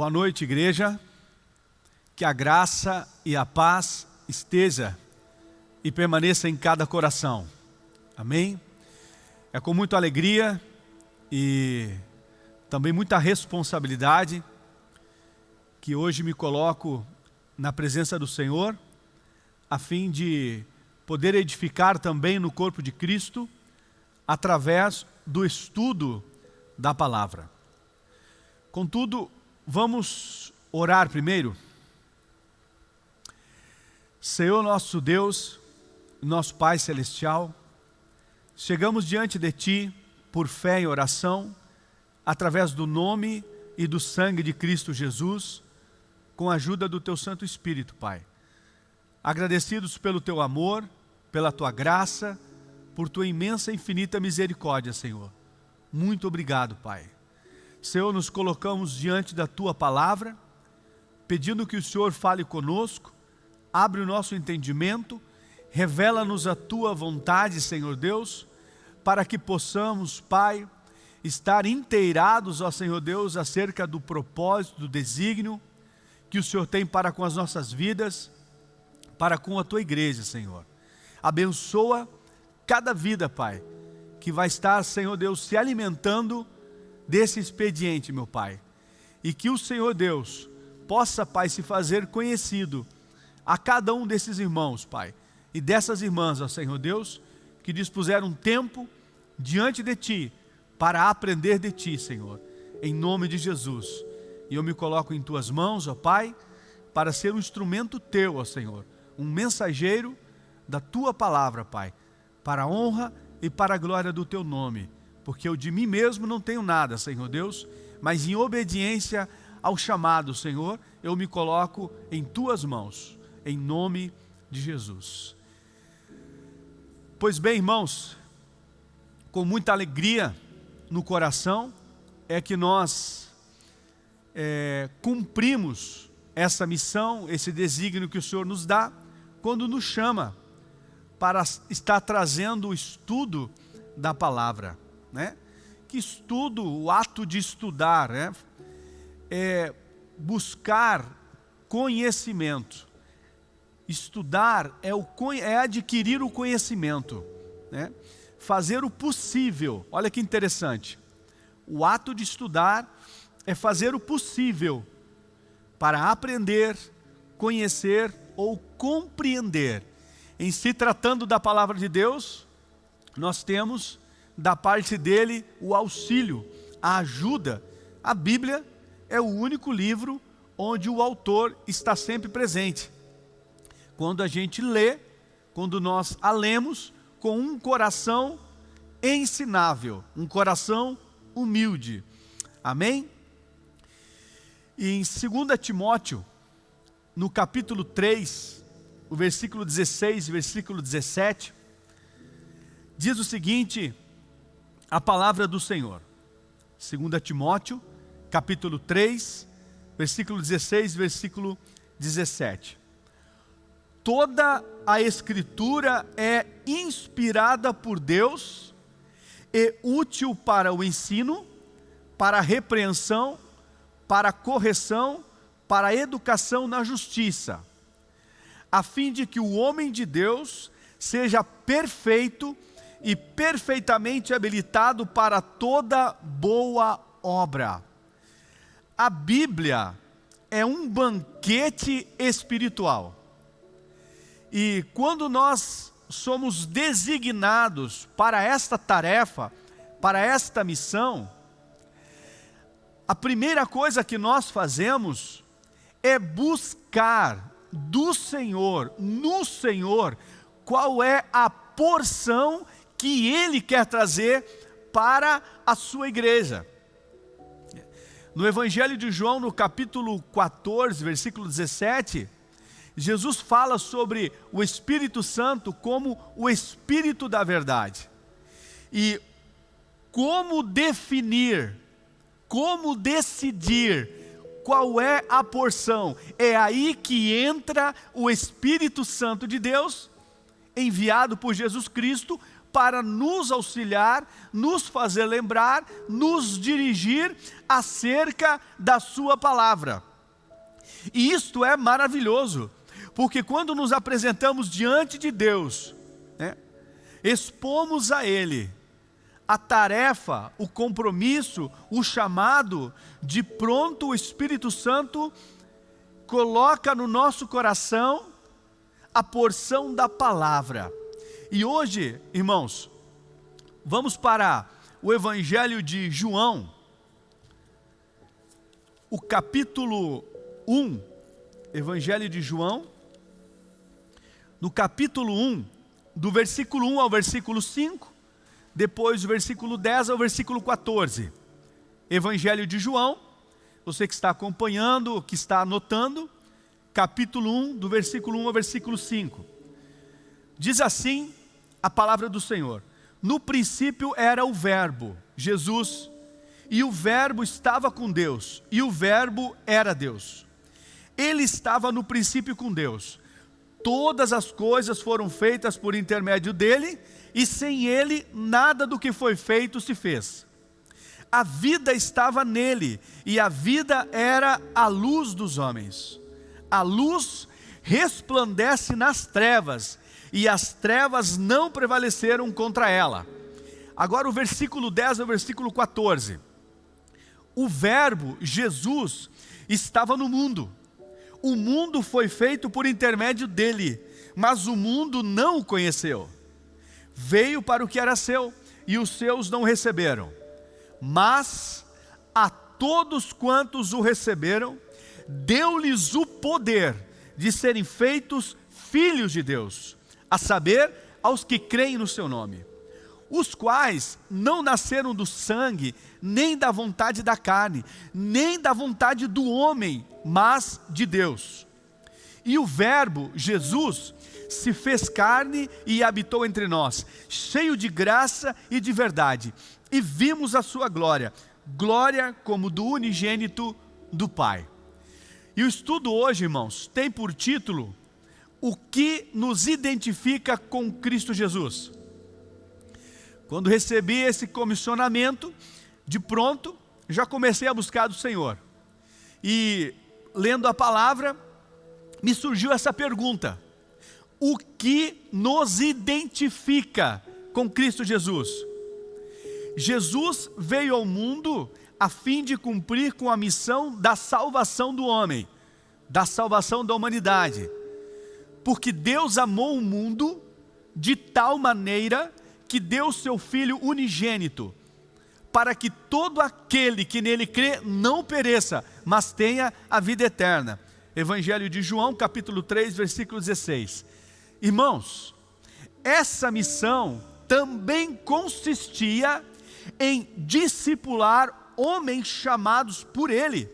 Boa noite, igreja. Que a graça e a paz esteja e permaneça em cada coração. Amém? É com muita alegria e também muita responsabilidade que hoje me coloco na presença do Senhor, a fim de poder edificar também no corpo de Cristo, através do estudo da palavra. Contudo, vamos orar primeiro. Senhor nosso Deus, nosso Pai Celestial, chegamos diante de Ti por fé e oração, através do nome e do sangue de Cristo Jesus, com a ajuda do Teu Santo Espírito, Pai. Agradecidos pelo Teu amor, pela Tua graça, por Tua imensa e infinita misericórdia, Senhor. Muito obrigado, Pai. Senhor, nos colocamos diante da Tua palavra, pedindo que o Senhor fale conosco, abre o nosso entendimento, revela-nos a Tua vontade, Senhor Deus, para que possamos, Pai, estar inteirados, ó Senhor Deus, acerca do propósito, do desígnio que o Senhor tem para com as nossas vidas, para com a Tua igreja, Senhor. Abençoa cada vida, Pai, que vai estar, Senhor Deus, se alimentando desse expediente, meu Pai. E que o Senhor Deus possa, Pai, se fazer conhecido a cada um desses irmãos, Pai, e dessas irmãs, ó Senhor Deus, que dispuseram tempo diante de Ti para aprender de Ti, Senhor, em nome de Jesus. E eu me coloco em Tuas mãos, ó Pai, para ser um instrumento Teu, ó Senhor, um mensageiro da Tua palavra, Pai, para a honra e para a glória do Teu nome, porque eu de mim mesmo não tenho nada, Senhor Deus, mas em obediência ao chamado, Senhor, eu me coloco em Tuas mãos, em nome de Jesus. Pois bem, irmãos, com muita alegria no coração, é que nós é, cumprimos essa missão, esse desígnio que o Senhor nos dá, quando nos chama para estar trazendo o estudo da palavra. Né? Que estudo, o ato de estudar, né? é buscar conhecimento. Estudar é, o, é adquirir o conhecimento, né? fazer o possível. Olha que interessante. O ato de estudar é fazer o possível para aprender, conhecer ou compreender. Em se tratando da palavra de Deus, nós temos da parte dele o auxílio, a ajuda. A Bíblia é o único livro onde o autor está sempre presente. Quando a gente lê, quando nós a lemos com um coração ensinável, um coração humilde. Amém? E em 2 Timóteo, no capítulo 3, o versículo 16 e versículo 17, diz o seguinte, a palavra do Senhor. 2 Timóteo, capítulo 3, versículo 16 versículo 17 toda a escritura é inspirada por Deus e útil para o ensino, para a repreensão, para a correção, para a educação na justiça, a fim de que o homem de Deus seja perfeito e perfeitamente habilitado para toda boa obra. A Bíblia é um banquete espiritual. E quando nós somos designados para esta tarefa, para esta missão, a primeira coisa que nós fazemos é buscar do Senhor, no Senhor, qual é a porção Ele quer trazer para a sua igreja. No Evangelho de João, no capítulo 14, versículo 17, Jesus fala sobre o Espírito Santo como o Espírito da verdade. E como definir, como decidir qual é a porção, é aí que entra o Espírito Santo de Deus, enviado por Jesus Cristo, para nos auxiliar, nos fazer lembrar, nos dirigir acerca da Sua palavra. E isto é maravilhoso, porque quando nos apresentamos diante de Deus, né, expomos a Ele a tarefa, o compromisso, o chamado, de pronto o Espírito Santo coloca no nosso coração a porção da palavra. E hoje, irmãos, vamos para o Evangelho de João, o capítulo 1, Evangelho de João, no capítulo 1, do versículo 1 ao versículo 5, depois do versículo 10 ao versículo 14. Evangelho de João, você que está acompanhando, que está anotando, capítulo 1, do versículo 1 ao versículo 5. Diz assim a palavra do Senhor: No princípio era o Verbo, Jesus, e o Verbo estava com Deus, e o Verbo era Deus. Ele estava no princípio com Deus. Todas as coisas foram feitas por intermédio dele, e sem ele nada do que foi feito se fez. A vida estava nele, e a vida era a luz dos homens a luz resplandece nas trevas, e as trevas não prevaleceram contra ela. Agora o versículo 10 ao versículo 14. O verbo, Jesus, estava no mundo. O mundo foi feito por intermédio dele, mas o mundo não o conheceu. Veio para o que era seu, e os seus não receberam. Mas a todos quantos o receberam, deu-lhes o poder de serem feitos filhos de Deus, a saber, aos que creem no seu nome, os quais não nasceram do sangue, nem da vontade da carne, nem da vontade do homem, mas de Deus. E o Verbo, Jesus, se fez carne e habitou entre nós, cheio de graça e de verdade, e vimos a sua glória, glória como do unigênito do Pai. E o estudo hoje, irmãos, tem por título O que nos identifica com Cristo Jesus. Quando recebi esse comissionamento, de pronto, já comecei a buscar do Senhor. E lendo a palavra, me surgiu essa pergunta: O que nos identifica com Cristo Jesus? Jesus veio ao mundo a fim de cumprir com a missão da salvação do homem, da salvação da humanidade. Porque Deus amou o mundo de tal maneira que deu seu Filho unigênito, para que todo aquele que nele crê não pereça, mas tenha a vida eterna. Evangelho de João, capítulo 3, versículo 16. Irmãos, essa missão também consistia em discipular homens chamados por Ele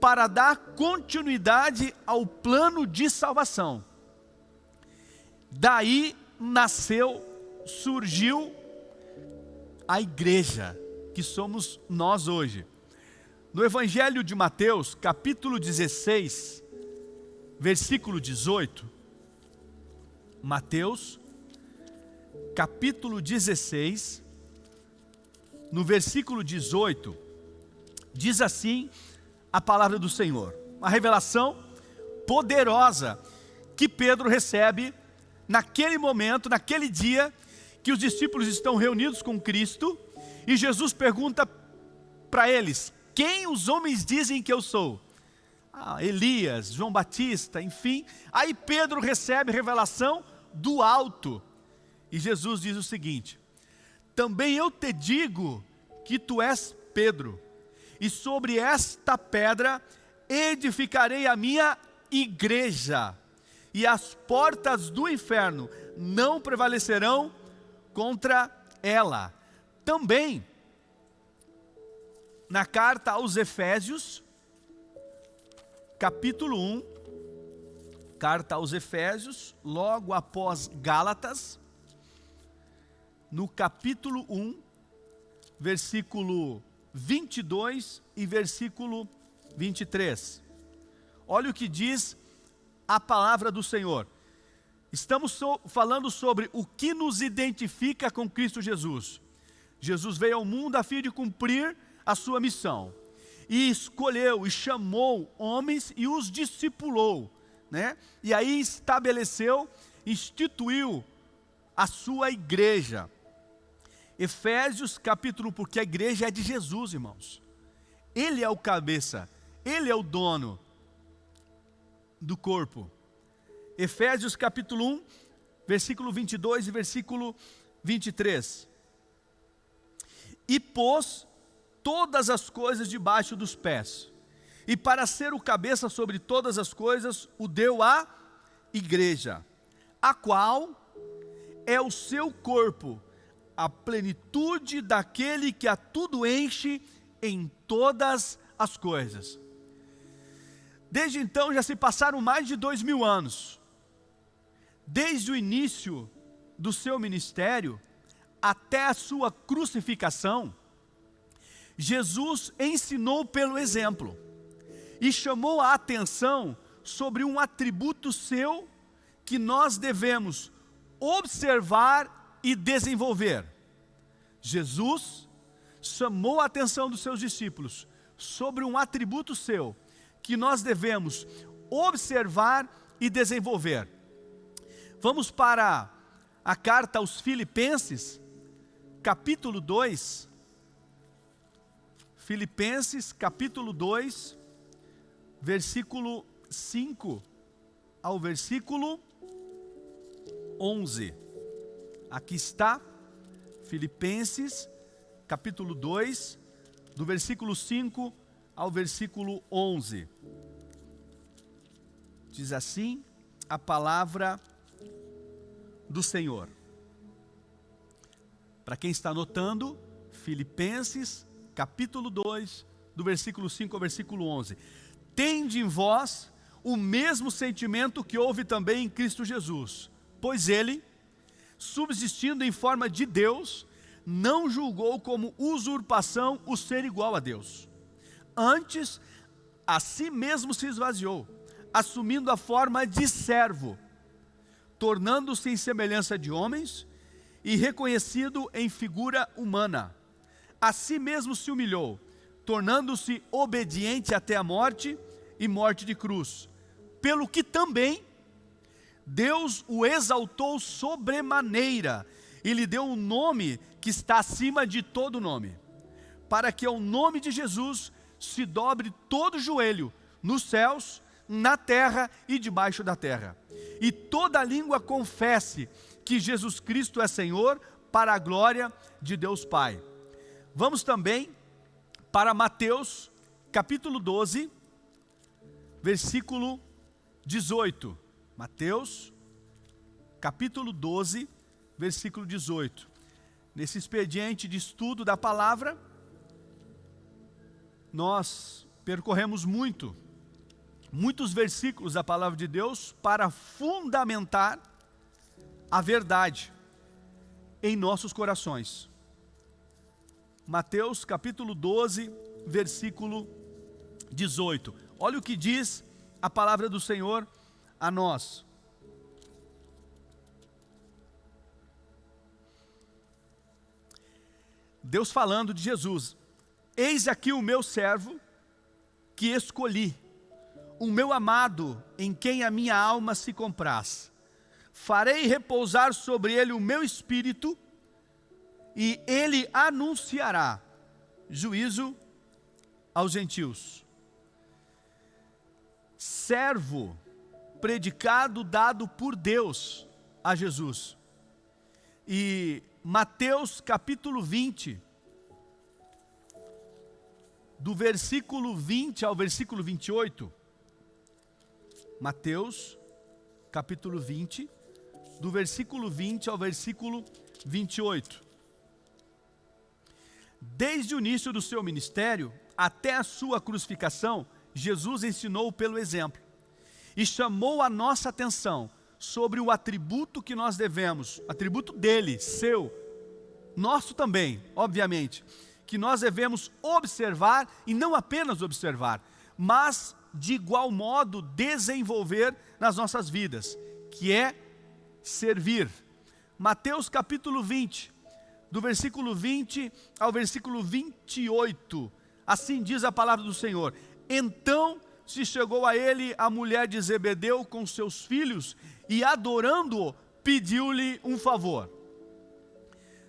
para dar continuidade ao plano de salvação. Daí nasceu, surgiu a igreja, que somos nós hoje. No Evangelho de Mateus, capítulo 16, versículo 18, Mateus, capítulo 16, no versículo 18, Diz assim a palavra do Senhor, uma revelação poderosa que Pedro recebe naquele momento, naquele dia que os discípulos estão reunidos com Cristo e Jesus pergunta para eles: Quem os homens dizem que eu sou? Ah, Elias, João Batista, enfim. Aí Pedro recebe revelação do alto e Jesus diz o seguinte: Também eu te digo que tu és Pedro e sobre esta pedra edificarei a minha igreja, e as portas do inferno não prevalecerão contra ela. Também, na carta aos Efésios, capítulo 1, carta aos Efésios, logo após Gálatas, no capítulo 1, versículo 22 e versículo 23. Olha o que diz a palavra do Senhor. Estamos so, falando sobre o que nos identifica com Cristo Jesus. Jesus veio ao mundo a fim de cumprir a sua missão. E escolheu e chamou homens e os discipulou. Né? E aí estabeleceu, instituiu a sua igreja. Efésios capítulo 1, porque a igreja é de Jesus, irmãos. Ele é o cabeça, ele é o dono do corpo. Efésios capítulo 1, versículo 22 e versículo 23. E pôs todas as coisas debaixo dos pés, e para ser o cabeça sobre todas as coisas, o deu à igreja, a qual é o seu corpo, a plenitude daquele que a tudo enche em todas as coisas. Desde então já se passaram mais de dois mil anos. Desde o início do seu ministério até a sua crucificação, Jesus ensinou pelo exemplo e chamou a atenção sobre um atributo seu que nós devemos observar e desenvolver. Jesus chamou a atenção dos seus discípulos sobre um atributo seu que nós devemos observar e desenvolver. Vamos para a carta aos Filipenses, capítulo 2. Filipenses, capítulo 2, versículo 5 ao versículo 11. Aqui está, Filipenses, capítulo 2, do versículo 5 ao versículo 11. Diz assim a palavra do Senhor. Para quem está anotando, Filipenses, capítulo 2, do versículo 5 ao versículo 11. Tende em vós o mesmo sentimento que houve também em Cristo Jesus, pois ele, subsistindo em forma de Deus, não julgou como usurpação o ser igual a Deus. Antes, a si mesmo se esvaziou, assumindo a forma de servo, tornando-se em semelhança de homens e reconhecido em figura humana. A si mesmo se humilhou, tornando-se obediente até a morte e morte de cruz. Pelo que também Deus o exaltou sobremaneira e lhe deu um nome que está acima de todo nome, para que ao nome de Jesus se dobre todo joelho, nos céus, na terra e debaixo da terra, e toda língua confesse que Jesus Cristo é Senhor, para a glória de Deus Pai. Vamos também para Mateus, capítulo 12, versículo 18. Mateus, capítulo 12, versículo 18 nesse expediente de estudo da palavra, nós percorremos muito, muitos versículos da palavra de Deus para fundamentar a verdade em nossos corações. Mateus capítulo 12, versículo 18. Olha o que diz a palavra do Senhor a nós. Deus falando de Jesus, eis aqui o meu servo que escolhi, o meu amado em quem a minha alma se compraz. Farei repousar sobre ele o meu espírito e ele anunciará juízo aos gentios. Servo predicado dado por Deus a Jesus. E Mateus capítulo 20, do versículo 20 ao versículo 28. Mateus capítulo 20, do versículo 20 ao versículo 28. Desde o início do seu ministério até a sua crucificação, Jesus ensinou pelo exemplo e chamou a nossa atenção sobre o atributo que nós devemos, atributo dele, seu, nosso também, obviamente, que nós devemos observar e não apenas observar, mas de igual modo desenvolver nas nossas vidas, que é servir. Mateus capítulo 20, do versículo 20 ao versículo 28. Assim diz a palavra do Senhor. Então se chegou a ele a mulher de Zebedeu com seus filhos e adorando-o, pediu-lhe um favor.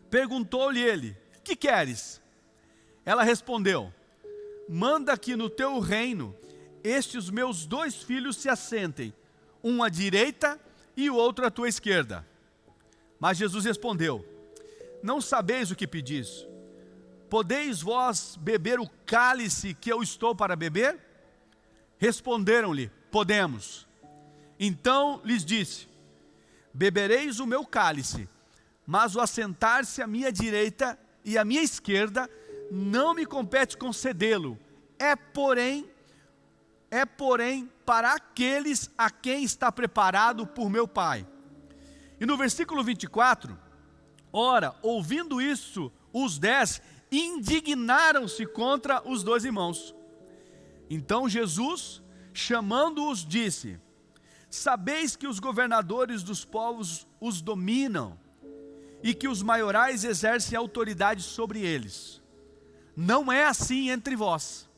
Perguntou-lhe ele: Que queres? Ela respondeu: Manda que no teu reino estes meus dois filhos se assentem, um à direita e o outro à tua esquerda. Mas Jesus respondeu: Não sabeis o que pedis. Podeis vós beber o cálice que eu estou para beber? Responderam-lhe: Podemos. Então lhes disse: Bebereis o meu cálice, mas o assentar-se à minha direita e à minha esquerda não me compete concedê-lo. É porém é porém para aqueles a quem está preparado por meu Pai. E no versículo 24, ora, ouvindo isso, os dez indignaram-se contra os dois irmãos. Então Jesus, chamando-os, disse: Sabeis que os governadores dos povos os dominam e que os maiorais exercem autoridade sobre eles. Não é assim entre vós.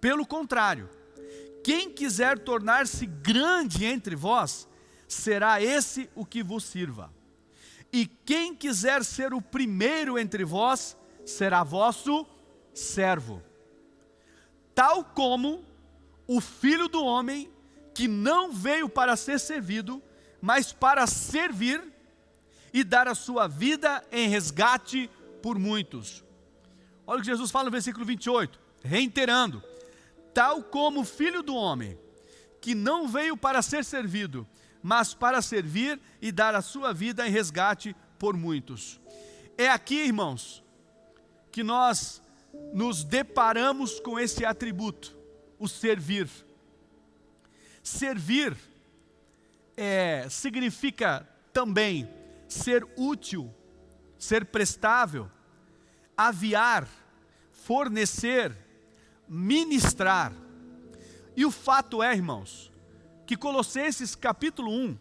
Pelo contrário, quem quiser tornar-se grande entre vós, será esse o que vos sirva. E quem quiser ser o primeiro entre vós, será vosso servo tal como o filho do homem que não veio para ser servido, mas para servir e dar a sua vida em resgate por muitos. Olha o que Jesus fala no versículo 28, reiterando: tal como o filho do homem que não veio para ser servido, mas para servir e dar a sua vida em resgate por muitos. É aqui, irmãos, que nós nos deparamos com esse atributo, o servir. Servir é, significa também ser útil, ser prestável, aviar, fornecer, ministrar. E o fato é, irmãos, que Colossenses capítulo 1,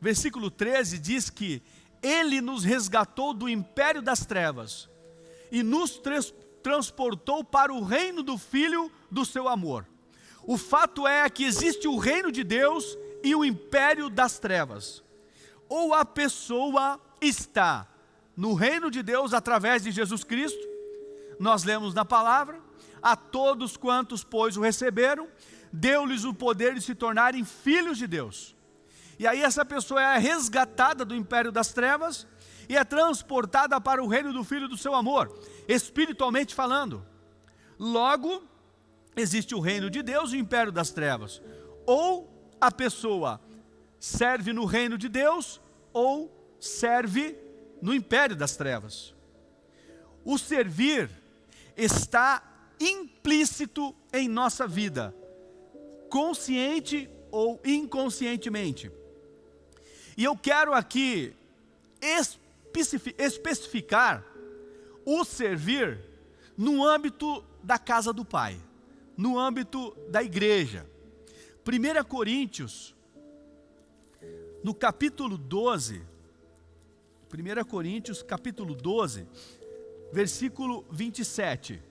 versículo 13 diz que Ele nos resgatou do império das trevas e nos transportou para o reino do Filho do seu amor. O fato é que existe o reino de Deus e o império das trevas. Ou a pessoa está no reino de Deus através de Jesus Cristo, nós lemos na palavra, a todos quantos, pois, o receberam, deu-lhes o poder de se tornarem filhos de Deus. E aí essa pessoa é resgatada do império das trevas e é transportada para o reino do Filho do seu amor, espiritualmente falando. Logo, existe o reino de Deus e o império das trevas. Ou a pessoa serve no reino de Deus, ou serve no império das trevas. O servir está implícito em nossa vida, consciente ou inconscientemente. E eu quero aqui especificar o servir no âmbito da casa do Pai, no âmbito da igreja. 1 Coríntios, no capítulo 12, 1 Coríntios capítulo 12, versículo 27.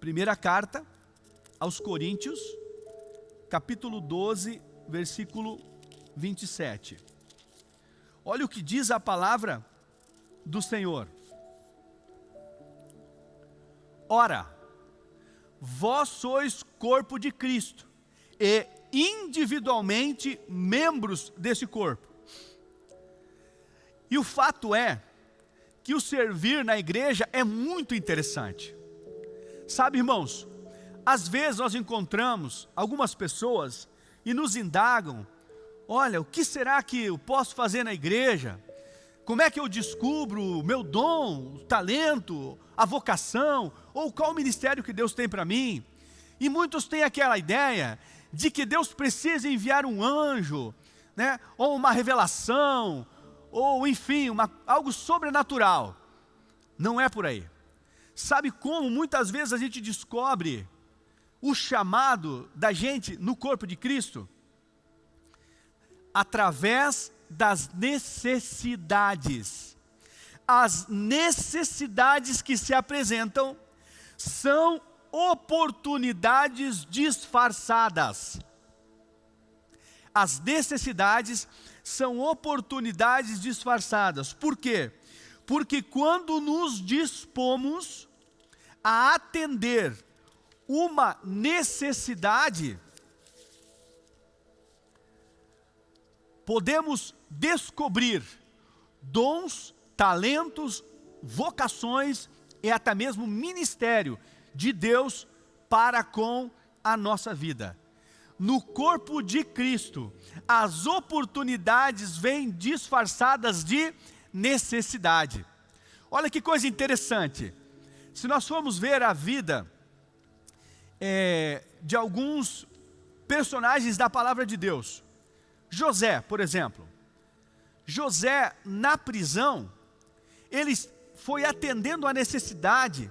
Primeira carta aos Coríntios, capítulo 12, versículo 27. Olha o que diz a palavra do Senhor. Ora, vós sois corpo de Cristo e individualmente membros desse corpo. E o fato é que o servir na igreja é muito interessante. Sabe, irmãos, às vezes nós encontramos algumas pessoas e nos indagam Olha, o que será que eu posso fazer na igreja? Como é que eu descubro o meu dom, o talento, a vocação, ou qual o ministério que Deus tem para mim? E muitos têm aquela ideia de que Deus precisa enviar um anjo, né? ou uma revelação, ou enfim, uma, algo sobrenatural. Não é por aí. Sabe como muitas vezes a gente descobre o chamado da gente no corpo de Cristo? através das necessidades. As necessidades que se apresentam são oportunidades disfarçadas. As necessidades são oportunidades disfarçadas. Por quê? Porque quando nos dispomos a atender uma necessidade, podemos descobrir dons, talentos, vocações e até mesmo ministério de Deus para com a nossa vida. No corpo de Cristo, as oportunidades vêm disfarçadas de necessidade. Olha que coisa interessante. Se nós formos ver a vida é, de alguns personagens da palavra de Deus, José, por exemplo. José, na prisão, ele foi atendendo a necessidade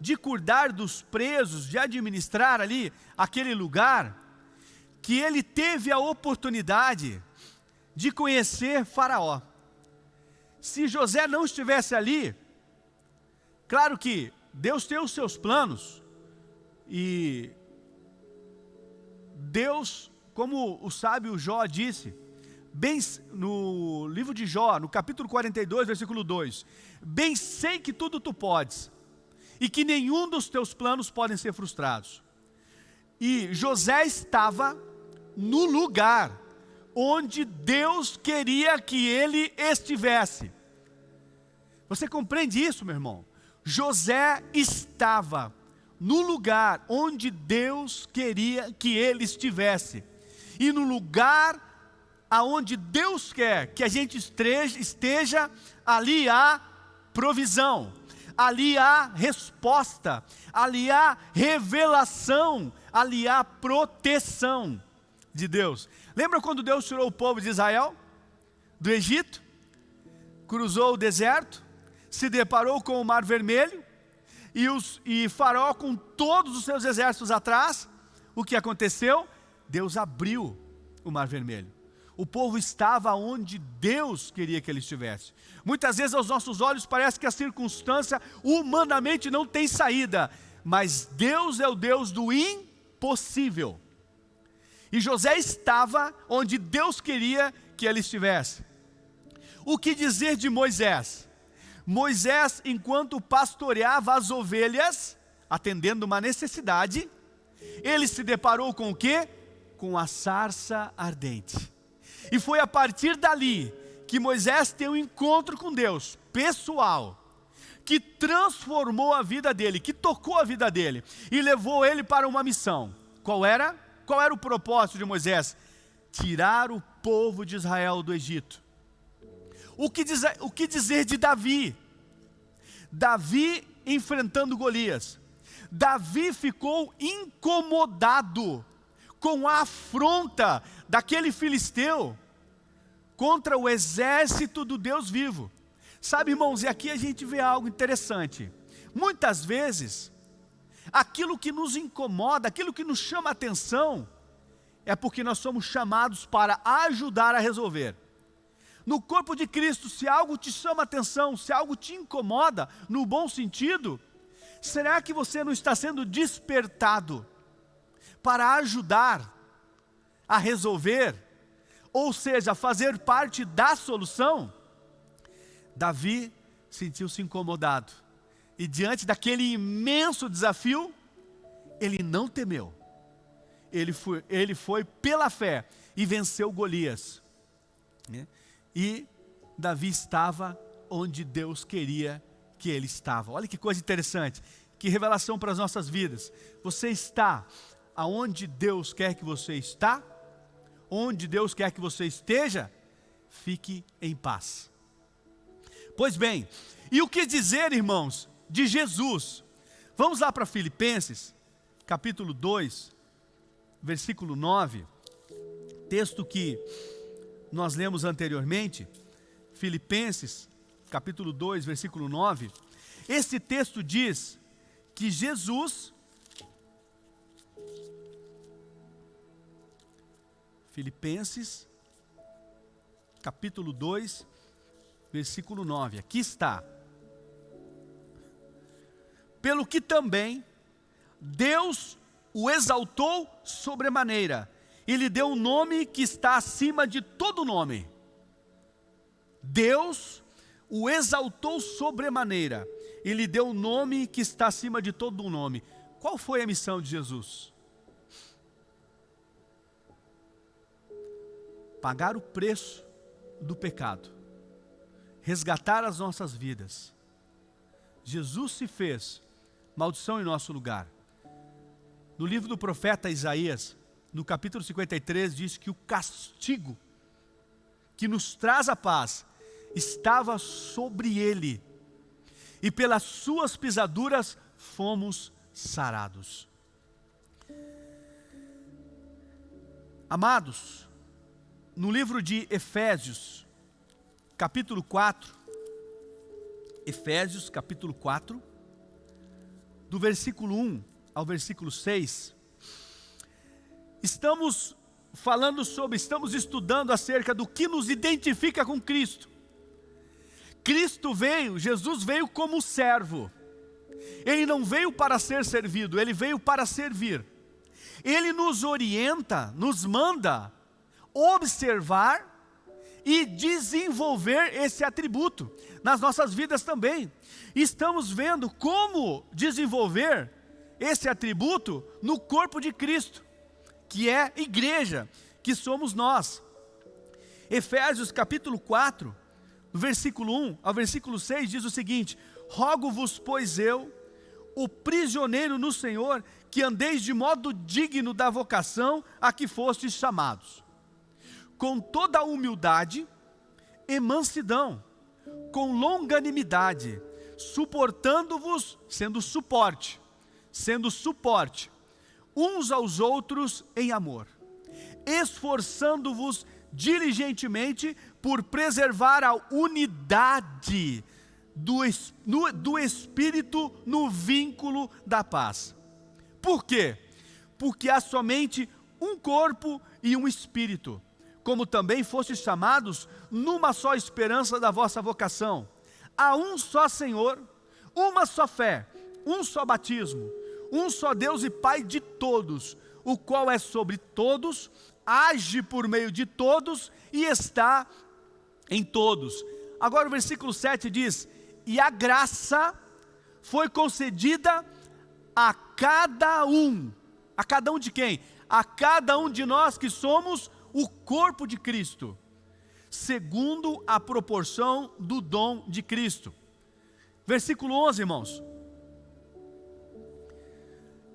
de cuidar dos presos, de administrar ali aquele lugar, que ele teve a oportunidade de conhecer Faraó. Se José não estivesse ali, claro que Deus tem os seus planos, e Deus como o sábio Jó disse, bem, no livro de Jó, no capítulo 42, versículo 2, bem sei que tudo tu podes, e que nenhum dos teus planos podem ser frustrados. E José estava no lugar onde Deus queria que ele estivesse. Você compreende isso, meu irmão? José estava no lugar onde Deus queria que ele estivesse e no lugar aonde Deus quer que a gente esteja, esteja ali há provisão, ali há resposta, ali há revelação, ali há proteção de Deus. Lembra quando Deus tirou o povo de Israel do Egito? Cruzou o deserto, se deparou com o mar vermelho, e, os, e Faraó com todos os seus exércitos atrás, o que aconteceu? Deus abriu o mar vermelho. O povo estava onde Deus queria que ele estivesse. Muitas vezes aos nossos olhos parece que a circunstância humanamente não tem saída, mas Deus é o Deus do impossível. E José estava onde Deus queria que ele estivesse. O que dizer de Moisés? Moisés, enquanto pastoreava as ovelhas, atendendo uma necessidade, ele se deparou com o que? Com a sarça ardente. E foi a partir dali que Moisés tem um encontro com Deus, pessoal, que transformou a vida dele, que tocou a vida dele e levou ele para uma missão. Qual era? Qual era o propósito de Moisés? Tirar o povo de Israel do Egito. O que dizer, o que dizer de Davi? Davi enfrentando Golias. Davi ficou incomodado com a afronta daquele filisteu contra o exército do Deus vivo. Sabe, irmãos, e aqui a gente vê algo interessante. Muitas vezes, aquilo que nos incomoda, aquilo que nos chama atenção, é porque nós somos chamados para ajudar a resolver. No corpo de Cristo, se algo te chama atenção, se algo te incomoda, no bom sentido, Será que você não está sendo despertado para ajudar a resolver, ou seja, fazer parte da solução? Davi sentiu-se incomodado e diante daquele imenso desafio, ele não temeu. Ele foi, ele foi pela fé e venceu Golias. Né? E Davi estava onde Deus queria que ele estava. Olha que coisa interessante, que revelação para as nossas vidas. Você está aonde Deus quer que você está, onde Deus quer que você esteja, fique em paz. Pois bem, e o que dizer, irmãos, de Jesus? Vamos lá para Filipenses, capítulo 2, versículo 9, texto que nós lemos anteriormente, Filipenses capítulo 2, versículo 9, esse texto diz que Jesus, Filipenses, capítulo 2, versículo 9. Aqui está. Pelo que também Deus o exaltou sobremaneira e lhe deu um nome que está acima de todo nome. Deus o exaltou sobremaneira e lhe deu um nome que está acima de todo nome. Qual foi a missão de Jesus? Pagar o preço do pecado, resgatar as nossas vidas. Jesus se fez maldição em nosso lugar. No livro do profeta Isaías, no capítulo 53, diz que o castigo que nos traz a paz estava sobre ele, e pelas suas pisaduras fomos sarados. Amados, no livro de Efésios, capítulo 4, Efésios, capítulo 4, do versículo 1 ao versículo 6, estamos falando sobre, estamos estudando acerca do que nos identifica com Cristo. Cristo veio, Jesus veio como servo. Ele não veio para ser servido, ele veio para servir. Ele nos orienta, nos manda observar e desenvolver esse atributo nas nossas vidas também. Estamos vendo como desenvolver esse atributo no corpo de Cristo, que é igreja, que somos nós. Efésios capítulo 4, no versículo 1 ao versículo 6 diz o seguinte: Rogo-vos, pois eu, o prisioneiro no Senhor, que andeis de modo digno da vocação a que fostes chamados, com toda a humildade e mansidão, com longanimidade, suportando-vos, sendo suporte, sendo suporte, uns aos outros em amor, esforçando-vos diligentemente por preservar a unidade do, no, do Espírito no vínculo da paz. Por quê? Porque há somente um corpo e um Espírito, como também fostes chamados numa só esperança da vossa vocação. Há um só Senhor, uma só fé, um só batismo, um só Deus e Pai de todos, o qual é sobre todos, age por meio de todos e está em todos. Agora o versículo 7 diz: E a graça foi concedida a cada um. A cada um de quem? A cada um de nós que somos o corpo de Cristo, segundo a proporção do dom de Cristo. Versículo 11, irmãos.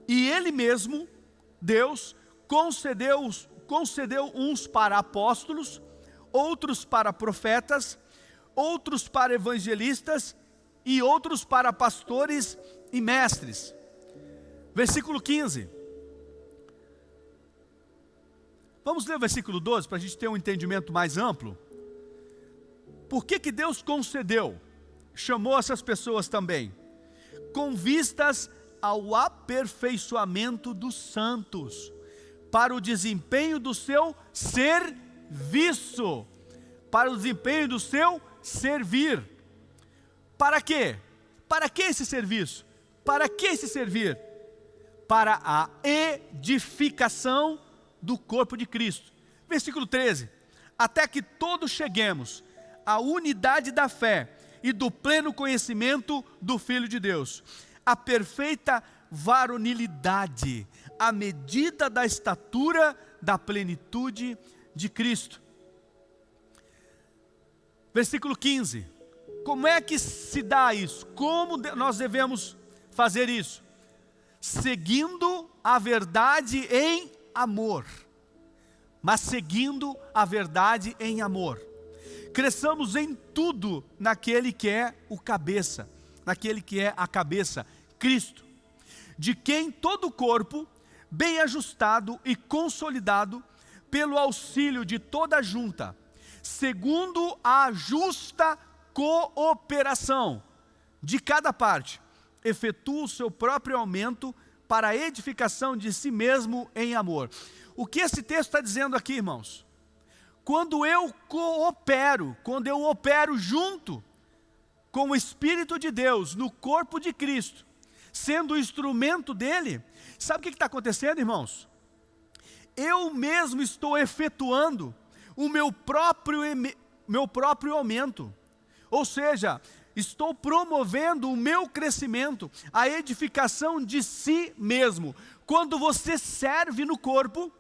E Ele mesmo, Deus, concedeu, concedeu uns para apóstolos, outros para profetas, outros para evangelistas e outros para pastores e mestres. Versículo 15. Vamos ler o versículo 12 para a gente ter um entendimento mais amplo. Por que, que Deus concedeu, chamou essas pessoas também? Com vistas ao aperfeiçoamento dos santos, para o desempenho do seu serviço, para o desempenho do seu servir. Para quê? Para que esse serviço? Para que esse servir? Para a edificação do corpo de Cristo. Versículo 13: Até que todos cheguemos à unidade da fé e do pleno conhecimento do Filho de Deus a perfeita varonilidade, a medida da estatura da plenitude de Cristo. Versículo 15. Como é que se dá isso? Como nós devemos fazer isso? Seguindo a verdade em amor. Mas seguindo a verdade em amor. Cresçamos em tudo naquele que é o cabeça naquele que é a cabeça, Cristo, de quem todo o corpo, bem ajustado e consolidado, pelo auxílio de toda a junta, segundo a justa cooperação de cada parte, efetua o seu próprio aumento para a edificação de si mesmo em amor. O que esse texto está dizendo aqui, irmãos? quando eu coopero, quando eu opero junto com o Espírito de Deus no corpo de Cristo, sendo o instrumento dele, sabe o que está acontecendo, irmãos? Eu mesmo estou efetuando o meu próprio, meu próprio aumento. Ou seja, estou promovendo o meu crescimento, a edificação de si mesmo. Quando você serve no corpo,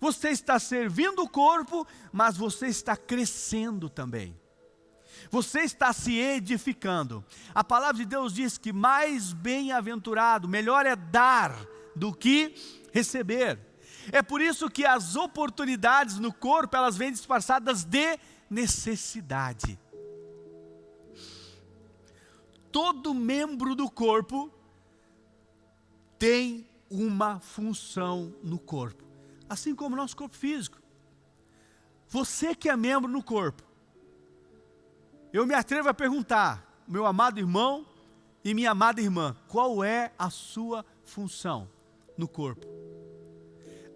você está servindo o corpo, mas você está crescendo também. Você está se edificando. A palavra de Deus diz que mais bem-aventurado, melhor é dar do que receber. É por isso que as oportunidades no corpo, elas vêm disfarçadas de necessidade. Todo membro do corpo tem uma função no corpo, assim como o nosso corpo físico. Você que é membro no corpo, eu me atrevo a perguntar, meu amado irmão e minha amada irmã, qual é a sua função no corpo?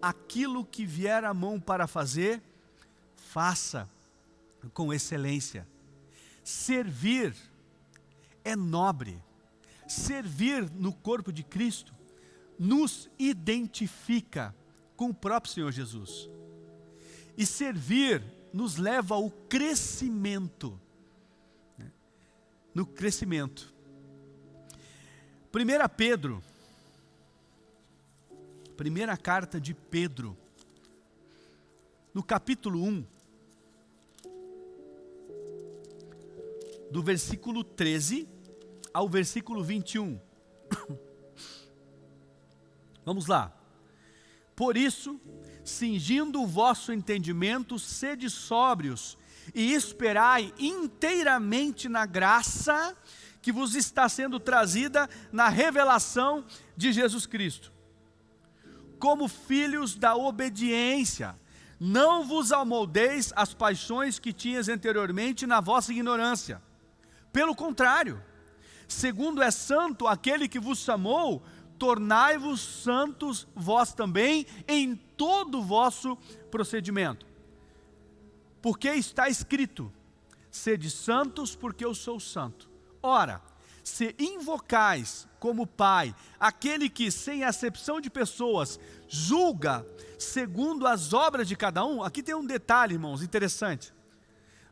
Aquilo que vier à mão para fazer, faça com excelência. Servir é nobre. Servir no corpo de Cristo nos identifica com o próprio Senhor Jesus. E servir nos leva ao crescimento no crescimento. 1 Pedro, primeira carta de Pedro, no capítulo 1, do versículo 13 ao versículo 21. Vamos lá. Por isso, cingindo o vosso entendimento, sede sóbrios e esperai inteiramente na graça que vos está sendo trazida na revelação de Jesus Cristo. Como filhos da obediência, não vos amoldeis as paixões que tinhas anteriormente na vossa ignorância. Pelo contrário, segundo é santo aquele que vos chamou, tornai-vos santos vós também em todo o vosso procedimento porque está escrito: sede santos, porque eu sou santo. Ora, se invocais como Pai aquele que, sem acepção de pessoas, julga segundo as obras de cada um, aqui tem um detalhe, irmãos, interessante.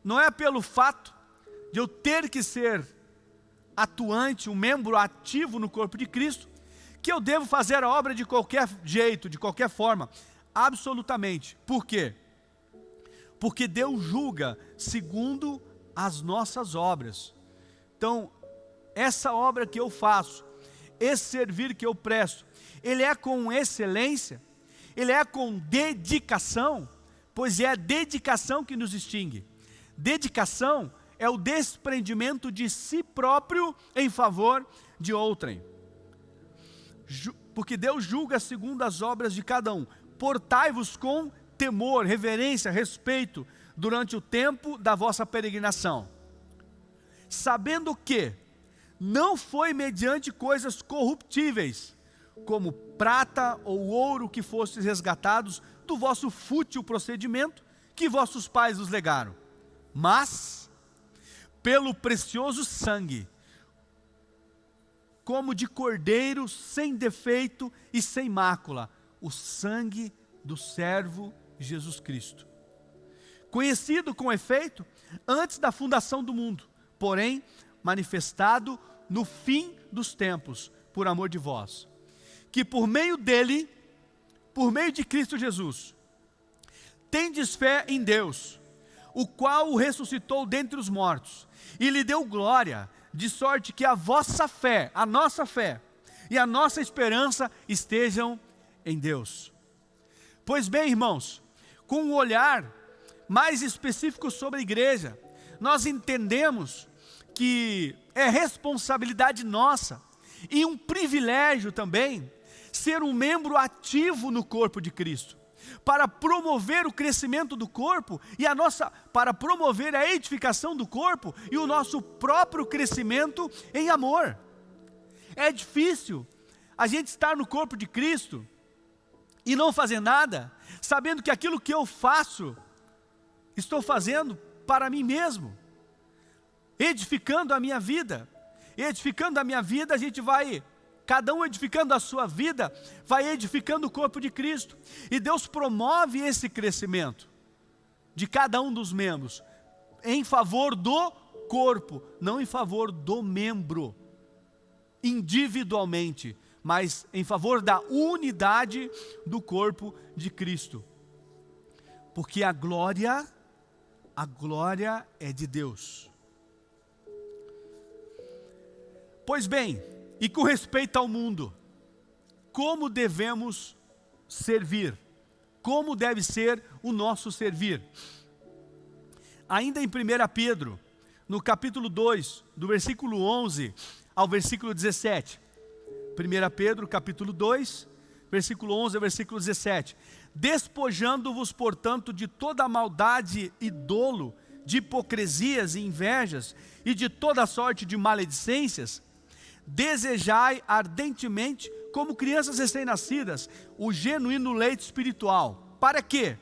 Não é pelo fato de eu ter que ser atuante, um membro ativo no corpo de Cristo, que eu devo fazer a obra de qualquer jeito, de qualquer forma. Absolutamente. Por quê? porque Deus julga segundo as nossas obras. Então, essa obra que eu faço, esse servir que eu presto, ele é com excelência, ele é com dedicação, pois é a dedicação que nos distingue. Dedicação é o desprendimento de si próprio em favor de outrem. Porque Deus julga segundo as obras de cada um. Portai-vos com temor, reverência, respeito durante o tempo da vossa peregrinação, sabendo que não foi mediante coisas corruptíveis, como prata ou ouro que fostes resgatados do vosso fútil procedimento que vossos pais os legaram, mas pelo precioso sangue, como de cordeiro sem defeito e sem mácula, o sangue do servo Jesus Cristo. Conhecido com efeito antes da fundação do mundo, porém manifestado no fim dos tempos, por amor de vós, que por meio dele, por meio de Cristo Jesus, tendes fé em Deus, o qual o ressuscitou dentre os mortos e lhe deu glória, de sorte que a vossa fé, a nossa fé e a nossa esperança estejam em Deus. Pois bem, irmãos, com um olhar mais específico sobre a igreja, nós entendemos que é responsabilidade nossa e um privilégio também ser um membro ativo no corpo de Cristo, para promover o crescimento do corpo e a nossa para promover a edificação do corpo e o nosso próprio crescimento em amor. É difícil a gente estar no corpo de Cristo e não fazer nada, sabendo que aquilo que eu faço estou fazendo para mim mesmo, edificando a minha vida. Edificando a minha vida, a gente vai, cada um edificando a sua vida, vai edificando o corpo de Cristo. E Deus promove esse crescimento de cada um dos membros em favor do corpo, não em favor do membro, individualmente, mas em favor da unidade do corpo de Cristo. Porque a glória, a glória é de Deus. Pois bem, e com respeito ao mundo, como devemos servir? Como deve ser o nosso servir? Ainda em 1 Pedro, no capítulo 2, do versículo 11 ao versículo 17. 1 Pedro, capítulo 2, versículo 11 ao versículo 17. Despojando-vos, portanto, de toda maldade e dolo, de hipocrisias e invejas, e de toda sorte de maledicências, desejai ardentemente, como crianças recém-nascidas, o genuíno leite espiritual. Para quê?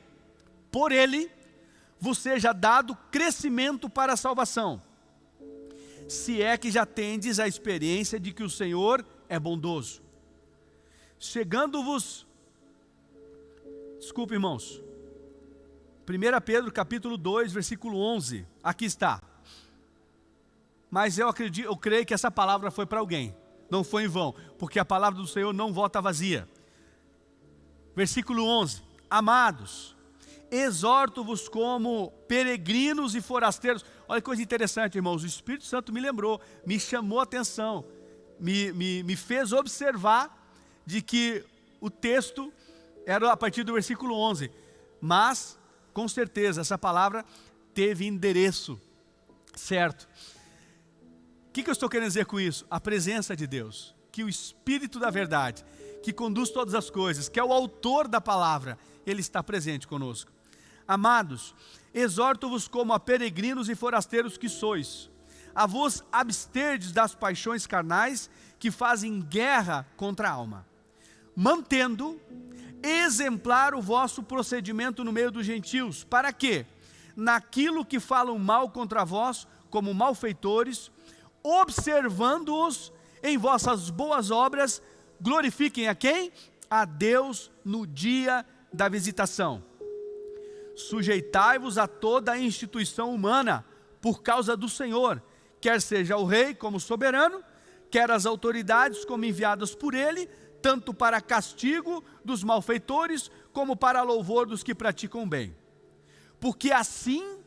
Por ele vos seja dado crescimento para a salvação. Se é que já tendes a experiência de que o Senhor é bondoso. Chegando-vos, desculpe irmãos, 1 Pedro capítulo 2, versículo 11, aqui está. Mas eu acredito, eu creio que essa palavra foi para alguém, não foi em vão, porque a palavra do Senhor não volta vazia. Versículo 11: Amados, exorto-vos como peregrinos e forasteiros. Olha que coisa interessante, irmãos. O Espírito Santo me lembrou, me chamou a atenção, me, me, me fez observar de que o texto era a partir do versículo 11. Mas, com certeza, essa palavra teve endereço certo que, que eu estou querendo dizer com isso? A presença de Deus, que o Espírito da verdade, que conduz todas as coisas, que é o autor da palavra, Ele está presente conosco. Amados, exorto-vos como a peregrinos e forasteiros que sois, a vos absterdes das paixões carnais que fazem guerra contra a alma, mantendo exemplar o vosso procedimento no meio dos gentios, para que, naquilo que falam mal contra vós, como malfeitores, observando-os em vossas boas obras, glorifiquem a quem? A Deus no dia da visitação. Sujeitai-vos a toda a instituição humana por causa do Senhor, quer seja o rei como soberano, quer as autoridades como enviadas por ele, tanto para castigo dos malfeitores, como para louvor dos que praticam bem. Porque assim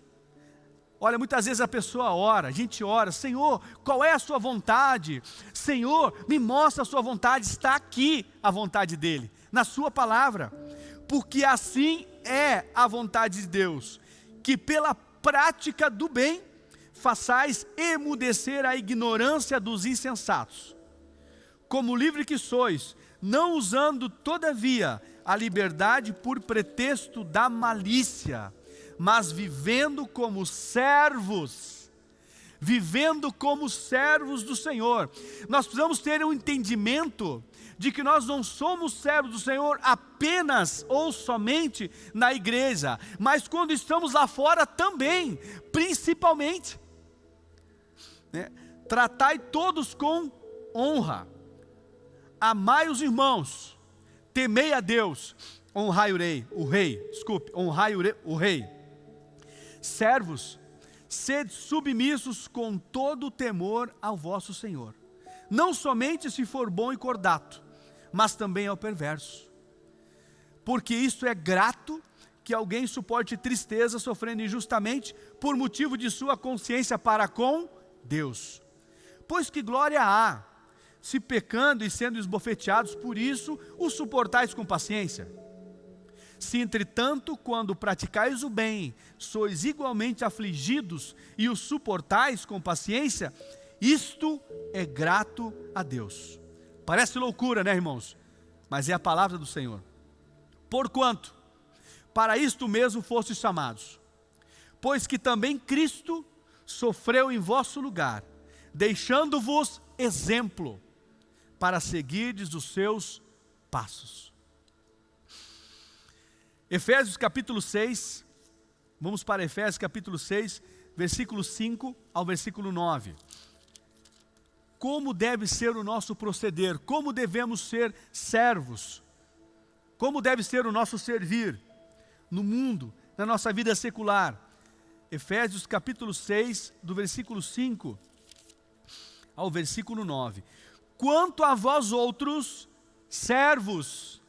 Olha, muitas vezes a pessoa ora, a gente ora, Senhor, qual é a sua vontade? Senhor, me mostra a sua vontade, está aqui a vontade dEle, na sua palavra. Porque assim é a vontade de Deus, que pela prática do bem, façais emudecer a ignorância dos insensatos. Como livre que sois, não usando todavia a liberdade por pretexto da malícia, mas vivendo como servos, vivendo como servos do Senhor. Nós precisamos ter um entendimento de que nós não somos servos do Senhor apenas ou somente na igreja, mas quando estamos lá fora também, principalmente. Né? Tratai todos com honra, amai os irmãos, temei a Deus, honrai o rei, o rei, desculpe, honrai o rei, o rei. Servos, sede submissos com todo o temor ao vosso Senhor, não somente se for bom e cordato, mas também ao perverso. Porque isto é grato que alguém suporte tristeza sofrendo injustamente por motivo de sua consciência para com Deus. Pois que glória há, se pecando e sendo esbofeteados por isso, o suportais com paciência. Se entretanto, quando praticais o bem, sois igualmente afligidos e o suportais com paciência, isto é grato a Deus. Parece loucura, né, irmãos? Mas é a palavra do Senhor. Porquanto, para isto mesmo fostes chamados, pois que também Cristo sofreu em vosso lugar, deixando-vos exemplo para seguirdes os seus passos. Efésios capítulo 6, Vamos para Efésios capítulo 6, versículo 5 ao versículo 9. Como deve ser o nosso proceder? Como devemos ser servos? Como deve ser o nosso servir no mundo, na nossa vida secular? Efésios capítulo 6, do versículo 5 ao versículo 9. Quanto a vós outros, servos,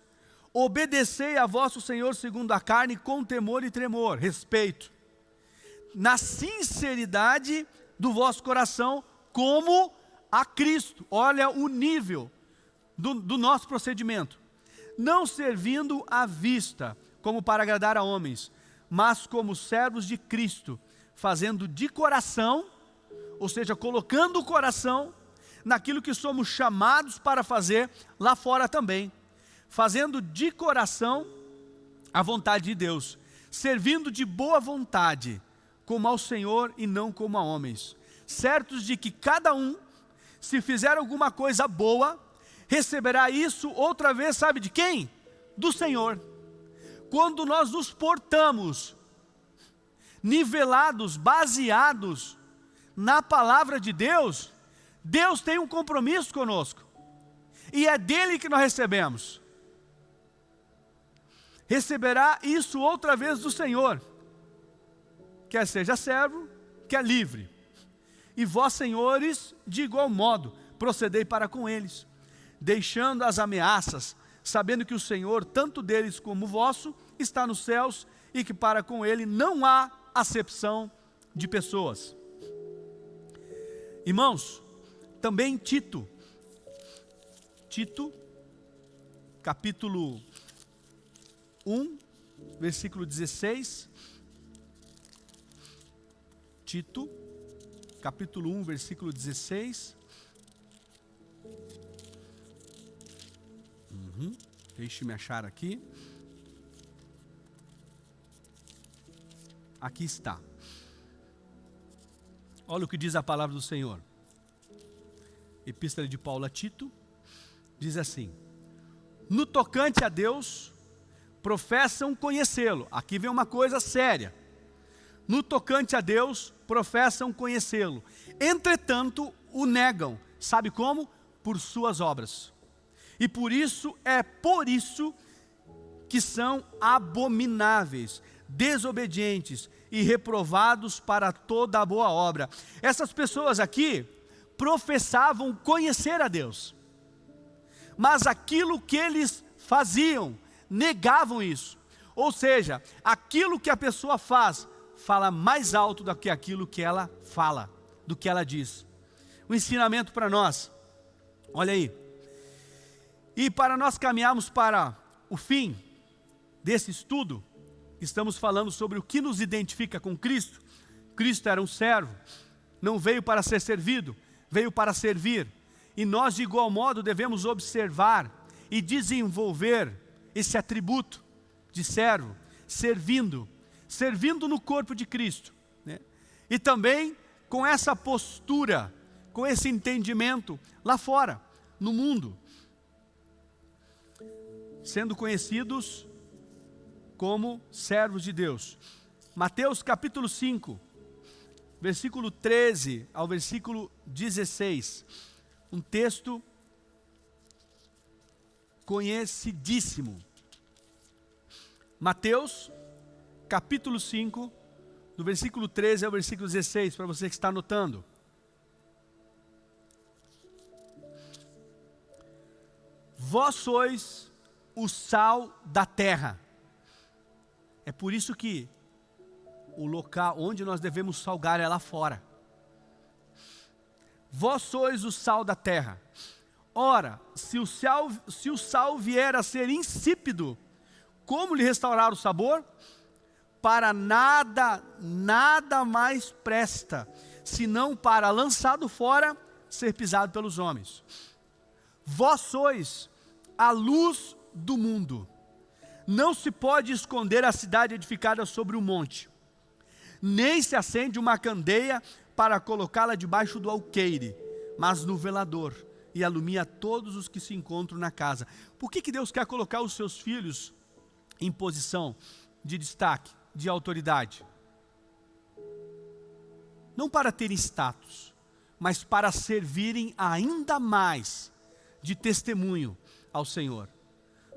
obedecei a vosso Senhor segundo a carne com temor e tremor, respeito, na sinceridade do vosso coração, como a Cristo. Olha o nível do, do nosso procedimento. Não servindo à vista, como para agradar a homens, mas como servos de Cristo, fazendo de coração, ou seja, colocando o coração naquilo que somos chamados para fazer lá fora também, fazendo de coração a vontade de Deus, servindo de boa vontade, como ao Senhor e não como a homens, certos de que cada um, se fizer alguma coisa boa, receberá isso outra vez, sabe de quem? Do Senhor. Quando nós nos portamos nivelados, baseados na palavra de Deus, Deus tem um compromisso conosco. E é dele que nós recebemos. Receberá isso outra vez do Senhor. Quer seja servo, quer livre. E vós, senhores, de igual modo, procedei para com eles, deixando as ameaças, sabendo que o Senhor, tanto deles como vosso, está nos céus e que para com ele não há acepção de pessoas. Irmãos, também Tito, Tito, capítulo 1, versículo 16. Tito, capítulo 1, versículo 16. Uhum. Deixe-me achar aqui. Aqui está. Olha o que diz a palavra do Senhor. Epístola de Paulo a Tito, diz assim: No tocante a Deus, professam conhecê-lo. Aqui vem uma coisa séria. No tocante a Deus, professam conhecê-lo. Entretanto, o negam. Sabe como? Por suas obras. E por isso, é por isso que são abomináveis, desobedientes e reprovados para toda a boa obra. Essas pessoas aqui professavam conhecer a Deus, mas aquilo que eles faziam, negavam isso. Ou seja, aquilo que a pessoa faz, fala mais alto do que aquilo que ela fala, do que ela diz. O ensinamento para nós, olha aí. E para nós caminharmos para o fim desse estudo, estamos falando sobre o que nos identifica com Cristo. Cristo era um servo, não veio para ser servido, veio para servir. E nós, de igual modo, devemos observar e desenvolver esse atributo de servo, servindo, servindo no corpo de Cristo. Né? E também com essa postura, com esse entendimento lá fora, no mundo. Sendo conhecidos como servos de Deus. Mateus capítulo 5, versículo 13 ao versículo 16. Um texto conhecidíssimo. Mateus capítulo 5, do versículo 13 ao versículo 16, para você que está anotando. Vós sois o sal da terra. É por isso que o local onde nós devemos salgar é lá fora. Vós sois o sal da terra. Ora, se o sal, se o sal vier a ser insípido, como lhe restaurar o sabor? Para nada, nada mais presta, senão para, lançado fora, ser pisado pelos homens. Vós sois a luz do mundo. Não se pode esconder a cidade edificada sobre o um monte, nem se acende uma candeia para colocá-la debaixo do alqueire, mas no velador, e alumia todos os que se encontram na casa. Por que, que Deus quer colocar os seus filhos em posição de destaque, de autoridade? não para terem status, mas para servirem ainda mais de testemunho ao Senhor,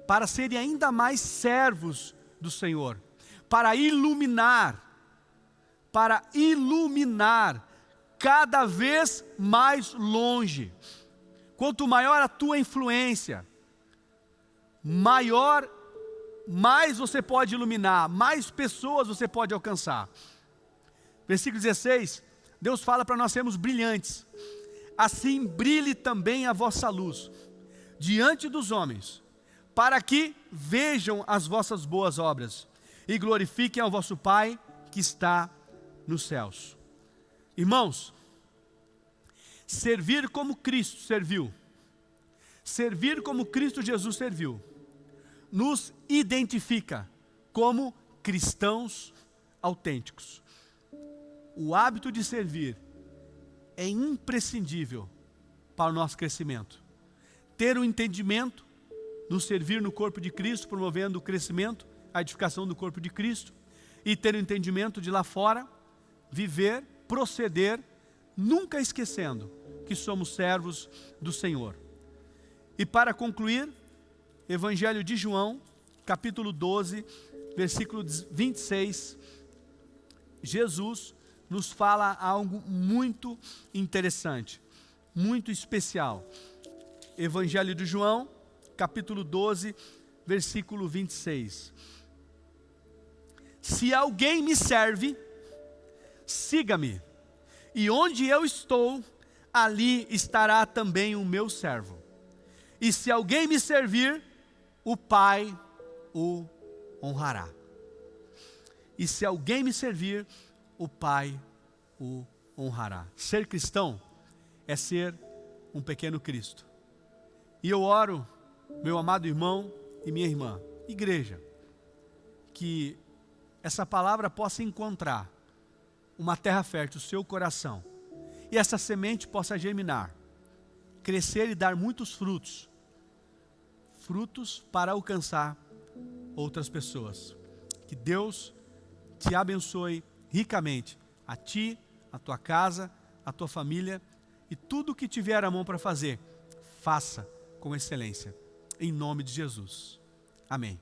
para serem ainda mais servos do Senhor, para iluminar, para iluminar cada vez mais longe. Quanto maior a tua influência, maior, mais você pode iluminar, mais pessoas você pode alcançar. Versículo 16, Deus fala para nós sermos brilhantes. Assim brilhe também a vossa luz diante dos homens, para que vejam as vossas boas obras e glorifiquem ao vosso Pai que está nos céus. Irmãos, servir como Cristo serviu, servir como Cristo Jesus serviu, nos identifica como cristãos autênticos. O hábito de servir é imprescindível para o nosso crescimento. Ter o um entendimento no servir no corpo de Cristo, promovendo o crescimento, a edificação do corpo de Cristo, e ter o um entendimento de lá fora, viver, proceder, nunca esquecendo que somos servos do Senhor. E para concluir, Evangelho de João, capítulo 12, versículo 26, Jesus nos fala algo muito interessante, muito especial. Evangelho de João, capítulo 12, versículo 26. Se alguém me serve, siga-me, e onde eu estou, ali estará também o meu servo. E se alguém me servir, o Pai o honrará. E se alguém me servir, o Pai o honrará. Ser cristão é ser um pequeno Cristo. E eu oro, meu amado irmão e minha irmã, igreja, que essa palavra possa encontrar uma terra fértil, o seu coração, e essa semente possa germinar, crescer e dar muitos frutos, frutos para alcançar outras pessoas. Que Deus te abençoe ricamente, a ti, a tua casa, a tua família e tudo o que tiver a mão para fazer, faça com excelência, em nome de Jesus. Amém.